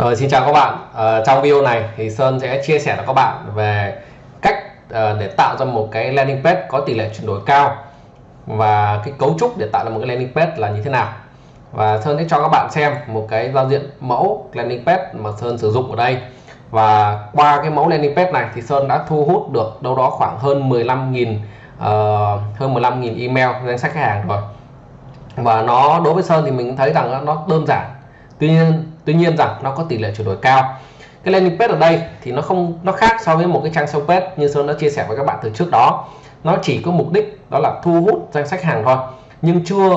Rồi, xin chào các bạn. À, trong video này thì Sơn sẽ chia sẻ cho các bạn về cách à, để tạo ra một cái landing page có tỷ lệ chuyển đổi cao và cái cấu trúc để tạo ra một cái landing page là như thế nào. Và Sơn sẽ cho các bạn xem một cái giao diện mẫu landing page mà Sơn sử dụng ở đây. Và qua cái mẫu landing page này thì Sơn đã thu hút được đâu đó khoảng hơn 15.000 uh, hơn 15.000 email danh sách khách hàng rồi. Và nó đối với Sơn thì mình thấy rằng nó đơn giản tuy nhiên tuy nhiên rằng nó có tỷ lệ chuyển đổi cao. Cái landing page ở đây thì nó không nó khác so với một cái trang sale page như Sơn đã chia sẻ với các bạn từ trước đó. Nó chỉ có mục đích đó là thu hút danh sách hàng thôi nhưng chưa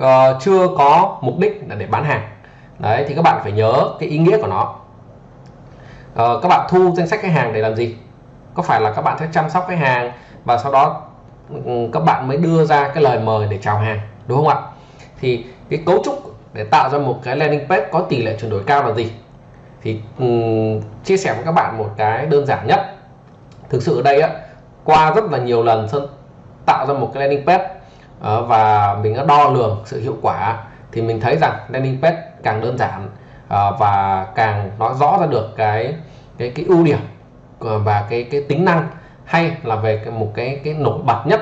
uh, chưa có mục đích là để bán hàng. Đấy thì các bạn phải nhớ cái ý nghĩa của nó. Uh, các bạn thu danh sách khách hàng để làm gì? Có phải là các bạn sẽ chăm sóc khách hàng và sau đó um, các bạn mới đưa ra cái lời mời để chào hàng đúng không ạ? Thì cái cấu trúc để tạo ra một cái landing page có tỷ lệ chuyển đổi cao là gì? Thì um, chia sẻ với các bạn một cái đơn giản nhất. Thực sự ở đây á qua rất là nhiều lần sơn tạo ra một cái landing page uh, và mình đã đo lường sự hiệu quả thì mình thấy rằng landing page càng đơn giản uh, và càng nói rõ ra được cái cái cái ưu điểm ờ, và cái cái tính năng hay là về cái, một cái cái nổi bật nhất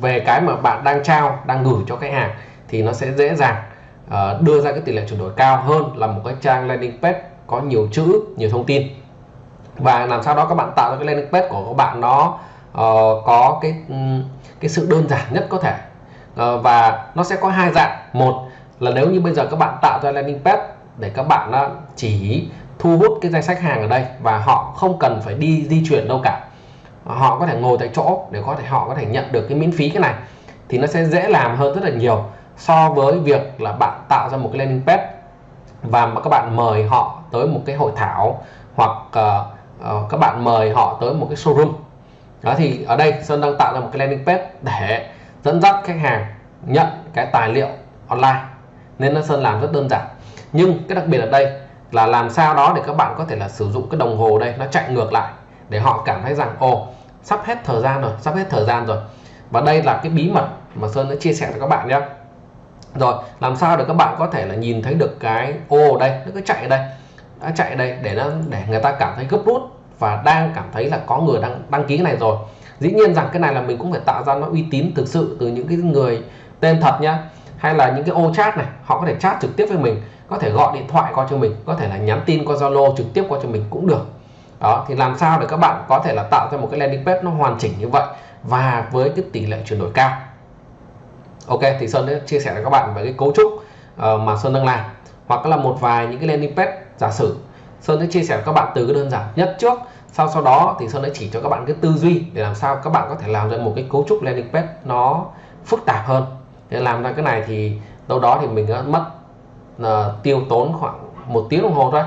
về cái mà bạn đang trao đang gửi cho khách hàng thì nó sẽ dễ dàng uh, đưa ra cái tỷ lệ chuyển đổi cao hơn là một cái trang landing page có nhiều chữ nhiều thông tin. Và làm sao đó các bạn tạo ra cái landing page của các bạn nó uh, có cái cái sự đơn giản nhất có thể. Uh, và nó sẽ có hai dạng. Một là nếu như bây giờ các bạn tạo ra landing page để các bạn uh, chỉ thu hút cái danh sách hàng ở đây và họ không cần phải đi di chuyển đâu cả. Họ có thể ngồi tại chỗ để có thể họ có thể nhận được cái miễn phí cái này thì nó sẽ dễ làm hơn rất là nhiều so với việc là bạn tạo ra một cái landing page và mà các bạn mời họ tới một cái hội thảo hoặc uh, uh, các bạn mời họ tới một cái showroom. Đó thì ở đây Sơn đang tạo ra một cái landing page để dẫn dắt khách hàng nhận cái tài liệu online. Nên nó Sơn làm rất đơn giản. Nhưng cái đặc biệt ở đây là làm sao đó để các bạn có thể là sử dụng cái đồng hồ đây nó chạy ngược lại để họ cảm thấy rằng ồ sắp hết thời gian rồi sắp hết thời gian rồi. Và đây là cái bí mật mà Sơn đã chia sẻ cho các bạn nhé rồi, làm sao để các bạn có thể là nhìn thấy được cái ô đây, nó cứ chạy đây đã chạy đây để nó, để người ta cảm thấy gấp rút và đang cảm thấy là có người đang đăng ký cái này rồi. Dĩ nhiên rằng cái này là mình cũng phải tạo ra nó uy tín thực sự từ những cái người tên thật nhá. Hay là những cái ô chat này, họ có thể chat trực tiếp với mình, có thể gọi điện thoại qua cho mình, có thể là nhắn tin qua Zalo trực tiếp qua cho mình cũng được. Đó, thì làm sao để các bạn có thể là tạo ra một cái landing page nó hoàn chỉnh như vậy và với cái tỷ lệ chuyển đổi cao? Ok thì sơn sẽ chia sẻ với các bạn về cái cấu trúc uh, mà sơn đang làm. Hoặc là một vài những cái landing page giả sử. Sơn sẽ chia sẻ với các bạn từ cái đơn giản nhất trước. Sau sau đó thì sơn sẽ chỉ cho các bạn cái tư duy để làm sao các bạn có thể làm ra một cái cấu trúc landing page nó phức tạp hơn. Để làm ra cái này thì đâu đó thì mình đã mất uh, tiêu tốn khoảng một tiếng đồng hồ thôi.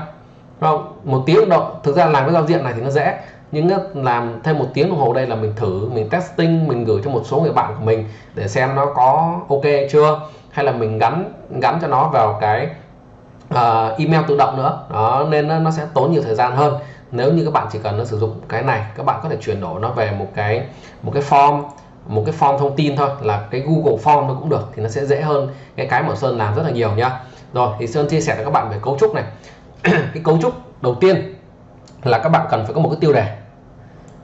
Không? Một tiếng đồng thực ra làm cái giao diện này thì nó dễ nhưng làm thêm một tiếng đồng hồ đây là mình thử mình testing mình gửi cho một số người bạn của mình để xem nó có ok chưa? Hay là mình gắn gắn cho nó vào cái uh, email tự động nữa. Đó nên nó, nó sẽ tốn nhiều thời gian hơn. Nếu như các bạn chỉ cần nó sử dụng cái này các bạn có thể chuyển đổi nó về một cái một cái form một cái form thông tin thôi là cái Google Form nó cũng được thì nó sẽ dễ hơn cái cái mà Sơn làm rất là nhiều nhá rồi thì Sơn chia sẻ với các bạn về cấu trúc này. Cái cấu trúc đầu tiên là các bạn cần phải có một cái tiêu đề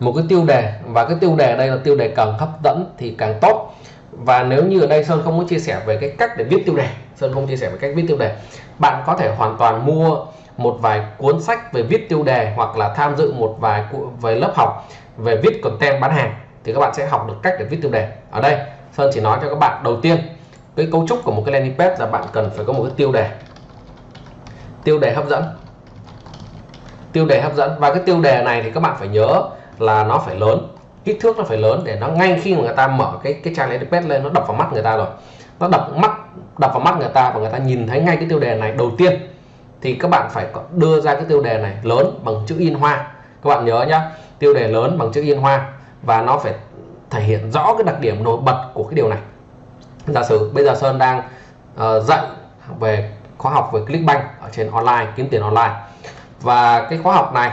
một cái tiêu đề, và cái tiêu đề ở đây là tiêu đề càng hấp dẫn thì càng tốt. Và nếu như ở đây Sơn không muốn chia sẻ về cái cách để viết tiêu đề, Sơn không chia sẻ về cách viết tiêu đề, bạn có thể hoàn toàn mua một vài cuốn sách về viết tiêu đề hoặc là tham dự một vài về lớp học về viết content bán hàng thì các bạn sẽ học được cách để viết tiêu đề. Ở đây, Sơn chỉ nói cho các bạn đầu tiên, cái cấu trúc của một cái landing page là bạn cần phải có một cái tiêu đề. Tiêu đề hấp dẫn. Tiêu đề hấp dẫn. Và cái tiêu đề này thì các bạn phải nhớ là nó phải lớn kích thước nó phải lớn để nó ngay khi mà người ta mở cái cái trang landing page lên nó đập vào mắt người ta rồi. Nó đập mắt đập vào mắt người ta và người ta nhìn thấy ngay cái tiêu đề này đầu tiên thì các bạn phải đưa ra cái tiêu đề này lớn bằng chữ in hoa. Các bạn nhớ nhá tiêu đề lớn bằng chữ in hoa và nó phải thể hiện rõ cái đặc điểm nổi bật của cái điều này. Giả sử bây giờ Sơn đang uh, dạy về khóa học về Clickbank ở trên online kiếm tiền online và cái khóa học này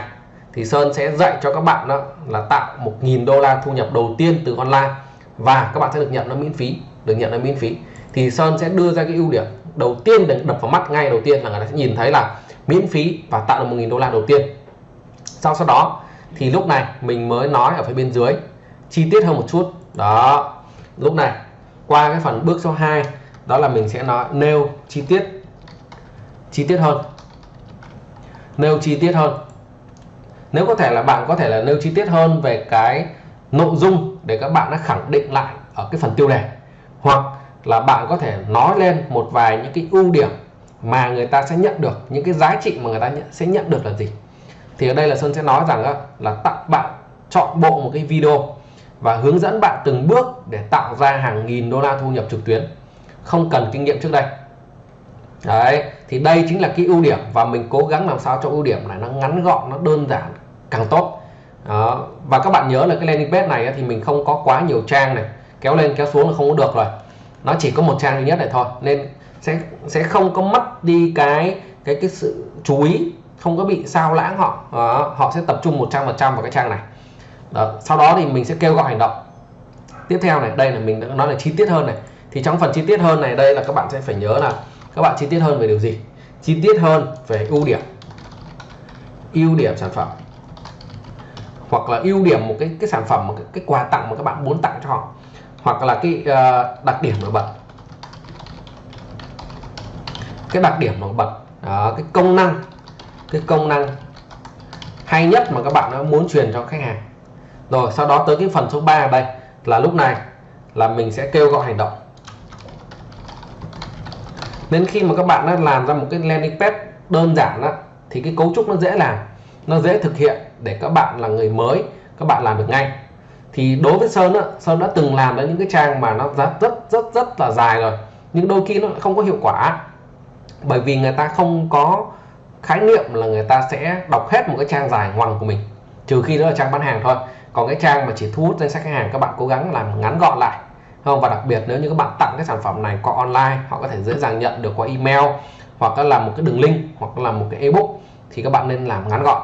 thì Sơn sẽ dạy cho các bạn đó là tạo 1.000 đô la thu nhập đầu tiên từ online. Và các bạn sẽ được nhận nó miễn phí, được nhận nó miễn phí. Thì Sơn sẽ đưa ra cái ưu điểm đầu tiên để đập vào mắt ngay đầu tiên là người ta sẽ nhìn thấy là miễn phí và tạo được 1.000 đô la đầu tiên. Sau sau đó, thì lúc này mình mới nói ở phía bên dưới, chi tiết hơn một chút. Đó, lúc này, qua cái phần bước số 2 đó là mình sẽ nói nêu chi tiết chi tiết hơn. Nêu chi tiết hơn nếu có thể là bạn có thể là nêu chi tiết hơn về cái nội dung để các bạn đã khẳng định lại ở cái phần tiêu đề, hoặc là bạn có thể nói lên một vài những cái ưu điểm mà người ta sẽ nhận được, những cái giá trị mà người ta sẽ nhận được là gì. Thì ở đây là Sơn sẽ nói rằng là tặng bạn chọn bộ một cái video và hướng dẫn bạn từng bước để tạo ra hàng nghìn đô la thu nhập trực tuyến. Không cần kinh nghiệm trước đây. Đấy, thì đây chính là cái ưu điểm và mình cố gắng làm sao cho ưu điểm này nó ngắn gọn, nó đơn giản càng tốt. Đó. và các bạn nhớ là cái landing page này thì mình không có quá nhiều trang này. Kéo lên, kéo xuống là không có được rồi. Nó chỉ có một trang duy nhất này thôi. Nên sẽ sẽ không có mất đi cái cái cái sự chú ý, không có bị sao lãng họ. Đó. họ sẽ tập trung 100% vào cái trang này. Đó. sau đó thì mình sẽ kêu gọi hành động. Tiếp theo này, đây là mình đã nói là chi tiết hơn này. Thì trong phần chi tiết hơn này, đây là các bạn sẽ phải nhớ là các bạn chi tiết hơn về điều gì? Chi tiết hơn về ưu điểm. Ưu điểm sản phẩm hoặc là ưu điểm một cái cái sản phẩm một cái, cái quà tặng mà các bạn muốn tặng cho họ hoặc là cái uh, đặc điểm nổi bật. Cái đặc điểm nổi bật đó, cái công năng cái công năng hay nhất mà các bạn muốn truyền cho khách hàng. Rồi sau đó tới cái phần số 3 ở đây là lúc này là mình sẽ kêu gọi hành động. Nên khi mà các bạn đã làm ra một cái landing page đơn giản đó, thì cái cấu trúc nó dễ làm nó dễ thực hiện để các bạn là người mới các bạn làm được ngay. Thì đối với Sơn á, Sơn đã từng làm đến những cái trang mà nó rất rất rất rất là dài rồi nhưng đôi khi nó không có hiệu quả. Bởi vì người ta không có khái niệm là người ta sẽ đọc hết một cái trang dài ngoằng của mình trừ khi đó là trang bán hàng thôi. Còn cái trang mà chỉ thu hút danh sách khách hàng các bạn cố gắng làm ngắn gọn lại. Không? Và đặc biệt nếu như các bạn tặng cái sản phẩm này qua online họ có thể dễ dàng nhận được qua email hoặc là làm một cái đường link hoặc là một cái ebook thì các bạn nên làm ngắn gọn.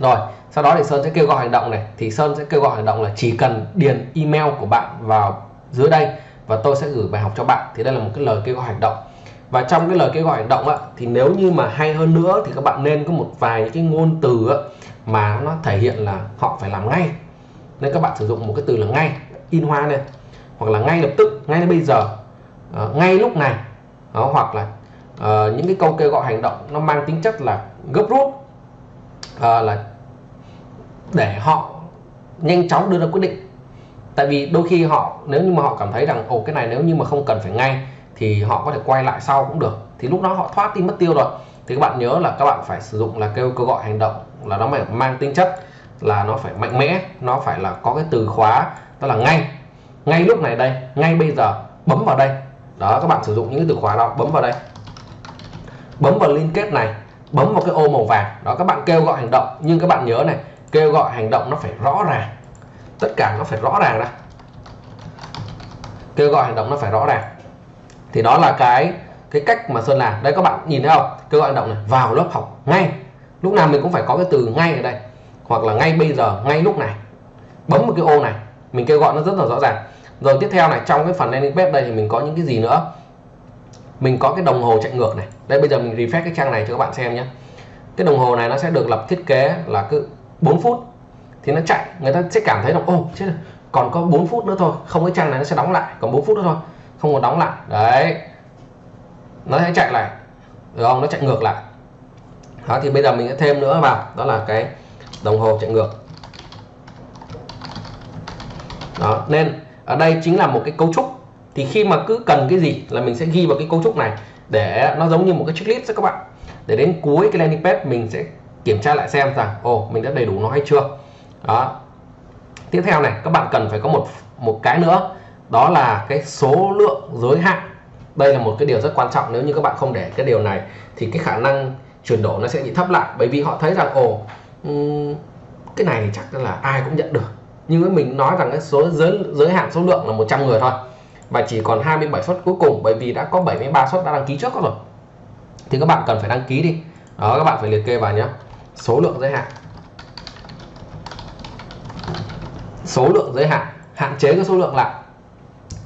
Rồi sau đó thì Sơn sẽ kêu gọi hành động này. Thì Sơn sẽ kêu gọi hành động là chỉ cần điền email của bạn vào dưới đây và tôi sẽ gửi bài học cho bạn. Thì đây là một cái lời kêu gọi hành động. Và trong cái lời kêu gọi hành động á, thì nếu như mà hay hơn nữa thì các bạn nên có một vài những cái ngôn từ á, mà nó thể hiện là họ phải làm ngay. Nên các bạn sử dụng một cái từ là ngay in hoa này hoặc là ngay lập tức ngay bây giờ ờ, ngay lúc này đó, hoặc là Ờ, những cái câu kêu gọi hành động nó mang tính chất là gấp rút uh, là để họ nhanh chóng đưa ra quyết định. Tại vì đôi khi họ nếu như mà họ cảm thấy rằng ồ cái này nếu như mà không cần phải ngay thì họ có thể quay lại sau cũng được. Thì lúc đó họ thoát đi mất tiêu rồi. Thì các bạn nhớ là các bạn phải sử dụng là kêu kêu gọi hành động là nó phải mang tính chất là nó phải mạnh mẽ nó phải là có cái từ khóa đó là ngay. Ngay lúc này đây ngay bây giờ bấm vào đây. Đó các bạn sử dụng những cái từ khóa đó bấm vào đây bấm vào liên kết này, bấm vào cái ô màu vàng. Đó, các bạn kêu gọi hành động, nhưng các bạn nhớ này, kêu gọi hành động nó phải rõ ràng. Tất cả nó phải rõ ràng ra. Kêu gọi hành động nó phải rõ ràng. Thì đó là cái cái cách mà Sơn làm. Đây, các bạn nhìn thấy không? Kêu gọi hành động này, vào lớp học ngay. Lúc nào mình cũng phải có cái từ ngay ở đây, hoặc là ngay bây giờ, ngay lúc này. Bấm một cái ô này, mình kêu gọi nó rất là rõ ràng. Rồi tiếp theo này, trong cái phần landing page đây thì mình có những cái gì nữa? Mình có cái đồng hồ chạy ngược này. Đây, bây giờ mình refresh cái trang này cho các bạn xem nhé. Cái đồng hồ này nó sẽ được lập thiết kế là cứ 4 phút thì nó chạy. Người ta sẽ cảm thấy là ô chết rồi, còn có 4 phút nữa thôi. Không, cái trang này nó sẽ đóng lại, còn 4 phút nữa thôi. Không có đóng lại. Đấy. Nó sẽ chạy lại. Được không? Nó chạy ngược lại. Đó, thì bây giờ mình sẽ thêm nữa vào. Đó là cái đồng hồ chạy ngược. Đó, nên ở đây chính là một cái cấu trúc thì khi mà cứ cần cái gì là mình sẽ ghi vào cái cấu trúc này để nó giống như một cái checklist cho các bạn. Để đến cuối cái landing page mình sẽ kiểm tra lại xem rằng, ồ, mình đã đầy đủ nó hay chưa. Đó. Tiếp theo này, các bạn cần phải có một một cái nữa. Đó là cái số lượng giới hạn. Đây là một cái điều rất quan trọng nếu như các bạn không để cái điều này thì cái khả năng chuyển đổi nó sẽ bị thấp lại. Bởi vì họ thấy rằng, ồ cái này thì chắc là ai cũng nhận được. Nhưng với mình nói rằng cái số giới giới hạn số lượng là 100 người thôi và chỉ còn 27 suất cuối cùng, bởi vì đã có 73 suất đã đăng ký trước rồi thì các bạn cần phải đăng ký đi. Đó, các bạn phải liệt kê vào nhé số lượng giới hạn. Số lượng giới hạn. Hạn chế cái số lượng lại.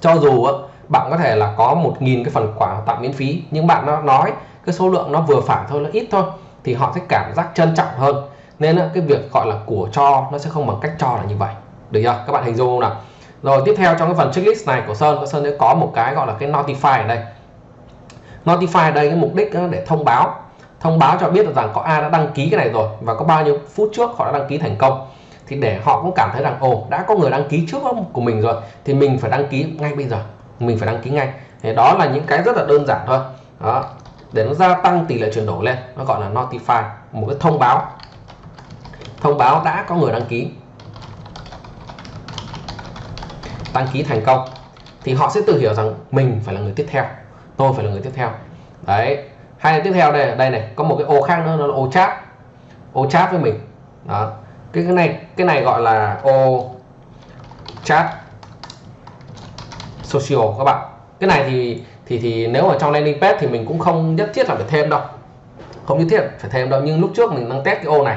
Cho dù bạn có thể là có 1.000 cái phần quà tặng miễn phí, nhưng bạn nó nói cái số lượng nó vừa phải thôi, nó ít thôi, thì họ sẽ cảm giác trân trọng hơn. Nên cái việc gọi là của cho nó sẽ không bằng cách cho là như vậy. Được chưa? Các bạn hình dung không nào? Rồi tiếp theo trong cái phần checklist này của Sơn Sơn sẽ có một cái gọi là cái notify ở đây. Notify ở đây cái mục đích để thông báo. Thông báo cho biết được rằng có ai đã đăng ký cái này rồi và có bao nhiêu phút trước họ đã đăng ký thành công. Thì để họ cũng cảm thấy rằng, ồ, đã có người đăng ký trước của mình rồi, thì mình phải đăng ký ngay bây giờ. Mình phải đăng ký ngay. Thì đó là những cái rất là đơn giản thôi. Đó. Để nó gia tăng tỷ lệ chuyển đổi lên, nó gọi là notify, một cái thông báo. Thông báo đã có người đăng ký. Đăng ký thành công thì họ sẽ tự hiểu rằng mình phải là người tiếp theo tôi phải là người tiếp theo. Đấy hai là tiếp theo đây đây này có một cái ô khác nữa nó là ô chat ô chat với mình. Đó cái cái này cái này gọi là ô chat social các bạn. Cái này thì thì thì nếu mà trong landing page thì mình cũng không nhất thiết là phải thêm đâu không nhất thiết phải thêm đâu nhưng lúc trước mình đang test cái ô này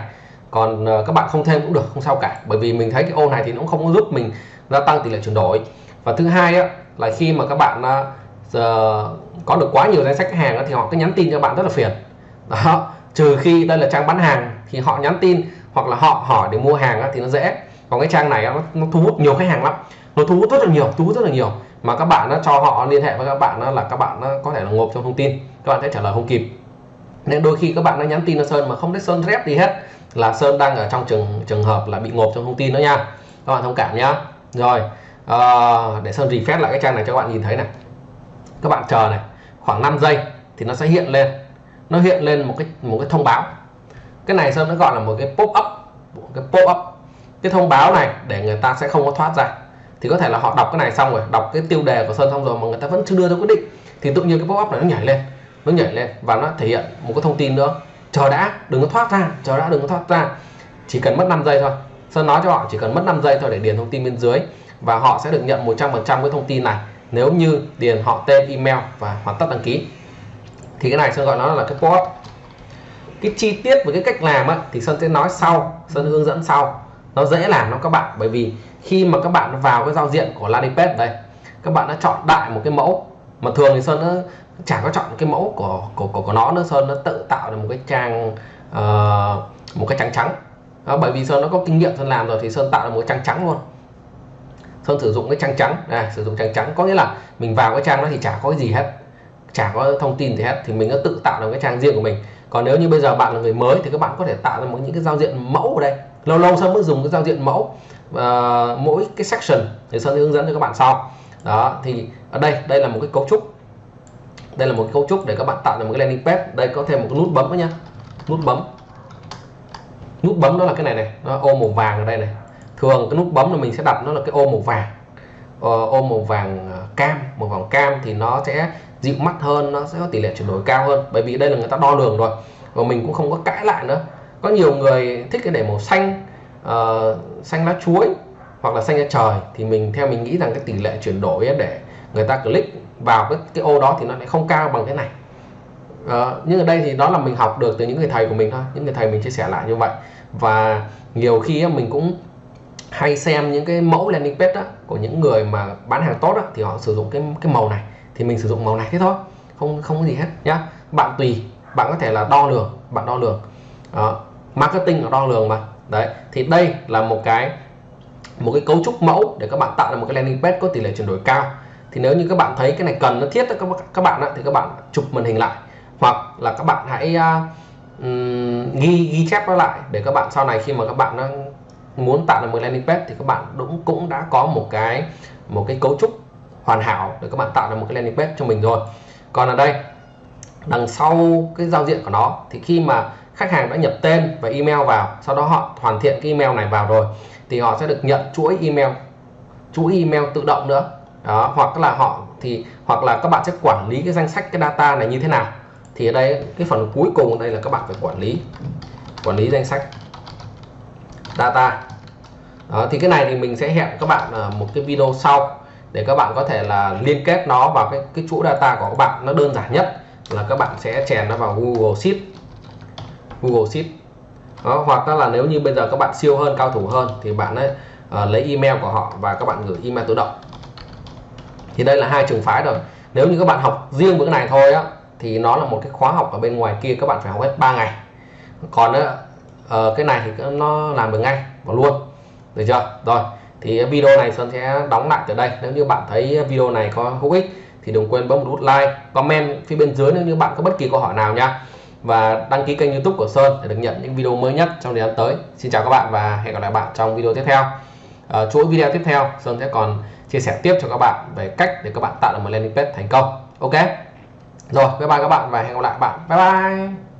còn uh, các bạn không thêm cũng được không sao cả. Bởi vì mình thấy cái ô này thì nó cũng không có giúp mình gia tăng tỷ lệ chuyển đổi. Và thứ hai á, là khi mà các bạn uh, có được quá nhiều danh sách khách hàng á, thì họ cứ nhắn tin cho bạn rất là phiền. Đó trừ khi đây là trang bán hàng thì họ nhắn tin hoặc là họ hỏi để mua hàng á, thì nó dễ. Còn cái trang này á, nó, nó thu hút nhiều khách hàng lắm. Nó thu hút rất là nhiều thu hút rất là nhiều. Mà các bạn nó cho họ liên hệ với các bạn đó là các bạn nó có thể là ngộp trong thông tin. Các bạn sẽ trả lời không kịp. Nên đôi khi các bạn nó nhắn tin cho sơn mà không thấy sơn rep gì hết là sơn đang ở trong trường trường hợp là bị ngộp trong thông tin đó nha. Các bạn thông cảm nhá rồi à, để sơn refresh lại cái trang này cho các bạn nhìn thấy này. Các bạn chờ này khoảng 5 giây thì nó sẽ hiện lên. Nó hiện lên một cái một cái thông báo. Cái này sơn nó gọi là một cái pop up một cái pop up. Cái thông báo này để người ta sẽ không có thoát ra. Thì có thể là họ đọc cái này xong rồi đọc cái tiêu đề của sơn xong rồi mà người ta vẫn chưa đưa ra quyết định. Thì tự nhiên cái pop up này nó nhảy lên nó nhảy lên và nó thể hiện một cái thông tin nữa. Chờ đã đừng có thoát ra chờ đã đừng có thoát ra. Chỉ cần mất 5 giây thôi sơn nói cho họ chỉ cần mất 5 giây thôi để điền thông tin bên dưới và họ sẽ được nhận 100% cái thông tin này. Nếu như điền họ tên email và hoàn tất đăng ký. Thì cái này sơn gọi nó là cái pop cái chi tiết với cái cách làm á, thì sơn sẽ nói sau sơn hướng dẫn sau. Nó dễ làm lắm các bạn bởi vì khi mà các bạn vào cái giao diện của landing page đây các bạn đã chọn đại một cái mẫu. Mà thường thì sơn nó chả có chọn cái mẫu của của của, của nó nữa sơn nó tự tạo được một cái trang uh, một cái trắng trắng đó, bởi vì sơn nó có kinh nghiệm sơn làm rồi thì sơn tạo được một trang trắng luôn. Sơn sử dụng cái trang trắng này sử dụng trang trắng. Có nghĩa là mình vào cái trang đó thì chả có cái gì hết. Chả có thông tin gì hết. Thì mình đã tự tạo được cái trang riêng của mình. Còn nếu như bây giờ bạn là người mới thì các bạn có thể tạo ra một những cái giao diện mẫu ở đây. Lâu lâu sơn mới dùng cái giao diện mẫu uh, mỗi cái section thì sơn hướng dẫn cho các bạn sau. Đó thì ở đây đây là một cái cấu trúc. Đây là một cái cấu trúc để các bạn tạo ra một cái landing page. Đây có thêm một cái nút bấm nữa nhá nút bấm nút bấm đó là cái này này nó ô màu vàng ở đây này. Thường cái nút bấm là mình sẽ đặt nó là cái ô màu vàng. Ờ, ô màu vàng ờ, cam màu vàng cam thì nó sẽ dịu mắt hơn nó sẽ có tỷ lệ chuyển đổi cao hơn. Bởi vì đây là người ta đo lường rồi và mình cũng không có cãi lại nữa. Có nhiều người thích cái để màu xanh uh, xanh lá chuối hoặc là xanh lá trời thì mình theo mình nghĩ rằng cái tỷ lệ chuyển đổi để người ta click vào cái, cái ô đó thì nó lại không cao bằng cái này à, nhưng ở đây thì đó là mình học được từ những người thầy của mình thôi những người thầy mình chia sẻ lại như vậy. Và nhiều khi mình cũng hay xem những cái mẫu landing page đó, của những người mà bán hàng tốt đó, thì họ sử dụng cái cái màu này thì mình sử dụng màu này thế thôi không không có gì hết nhá. Bạn tùy bạn có thể là đo lường bạn đo lường. Đó. marketing là đo lường mà. Đấy thì đây là một cái một cái cấu trúc mẫu để các bạn tạo ra một cái landing page có tỷ lệ chuyển đổi cao. Thì nếu như các bạn thấy cái này cần nó thiết các các bạn thì các bạn chụp màn hình lại hoặc là các bạn hãy uh, ghi ghi chép nó lại để các bạn sau này khi mà các bạn muốn tạo ra một landing page thì các bạn cũng cũng đã có một cái một cái cấu trúc hoàn hảo để các bạn tạo ra một cái landing page cho mình rồi. Còn ở đây đằng sau cái giao diện của nó thì khi mà khách hàng đã nhập tên và email vào sau đó họ hoàn thiện cái email này vào rồi thì họ sẽ được nhận chuỗi email chuỗi email tự động nữa. Đó hoặc là họ thì hoặc là các bạn sẽ quản lý cái danh sách cái data này như thế nào thì ở đây cái phần cuối cùng đây là các bạn phải quản lý. Quản lý danh sách. Data. Đó, thì cái này thì mình sẽ hẹn các bạn ở một cái video sau để các bạn có thể là liên kết nó vào cái cái chuỗi data của các bạn. Nó đơn giản nhất là các bạn sẽ chèn nó vào Google Sheet. Google Sheet. Đó, hoặc là nếu như bây giờ các bạn siêu hơn cao thủ hơn thì bạn ấy uh, lấy email của họ và các bạn gửi email tự động. Thì đây là hai trường phái rồi. Nếu như các bạn học riêng với cái này thôi á thì nó là một cái khóa học ở bên ngoài kia các bạn phải học hết 3 ngày. Còn uh, cái này thì nó làm được ngay và luôn. Được chưa? Rồi thì video này Sơn sẽ đóng lại từ đây. Nếu như bạn thấy video này có hữu ích thì đừng quên bấm một nút like comment phía bên dưới nếu như bạn có bất kỳ câu hỏi nào nha. Và đăng ký kênh youtube của Sơn để được nhận những video mới nhất trong thời gian tới. Xin chào các bạn và hẹn gặp lại bạn trong video tiếp theo. À, chuỗi video tiếp theo Sơn sẽ còn chia sẻ tiếp cho các bạn về cách để các bạn tạo được một landing page thành công. Ok? Rồi bye bye các bạn và hẹn gặp lại bạn. Bye bye.